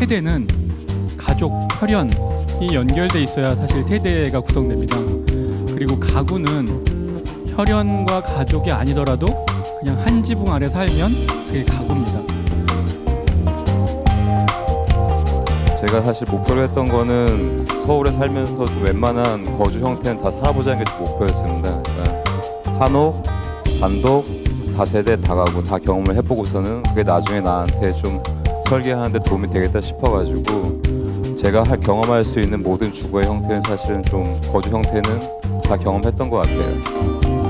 세대는 가족, 혈연이 연결돼 있어야 사실 세대가 구성됩니다. 그리고 가구는 혈연과 가족이 아니더라도 그냥 한 지붕 아래 살면 그게 가구입니다. 제가 사실 목표로 했던 거는 서울에 살면서 좀 웬만한 거주 형태는 다 살아보자는 게제 목표였습니다. 그러니까 한옥, 단독, 다세대, 다가구 다 경험을 해보고서는 그게 나중에 나한테 좀 설계하는데 도움이 되겠다 싶어가지고 제가 할 경험할 수 있는 모든 주거의 형태는 사실은 좀 거주 형태는 다 경험했던 것 같아요.